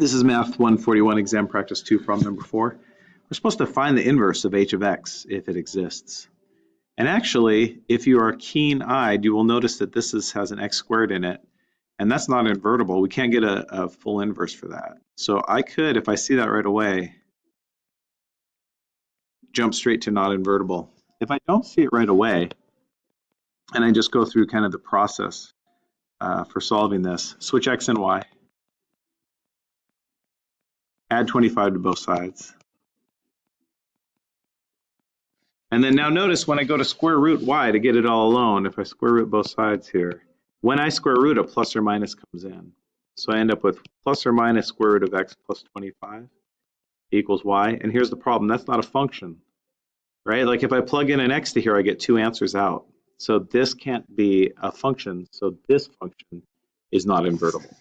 This is Math 141 exam practice 2 from number 4. We're supposed to find the inverse of h of x if it exists. And actually, if you are keen-eyed, you will notice that this is, has an x squared in it, and that's not invertible. We can't get a, a full inverse for that. So I could, if I see that right away, jump straight to not invertible. If I don't see it right away, and I just go through kind of the process uh, for solving this, switch x and y, add 25 to both sides. And then now notice when I go to square root y to get it all alone, if I square root both sides here, when I square root, a plus or minus comes in. So I end up with plus or minus square root of x plus 25 equals y. And here's the problem, that's not a function, right? Like if I plug in an x to here, I get two answers out. So this can't be a function, so this function is not invertible.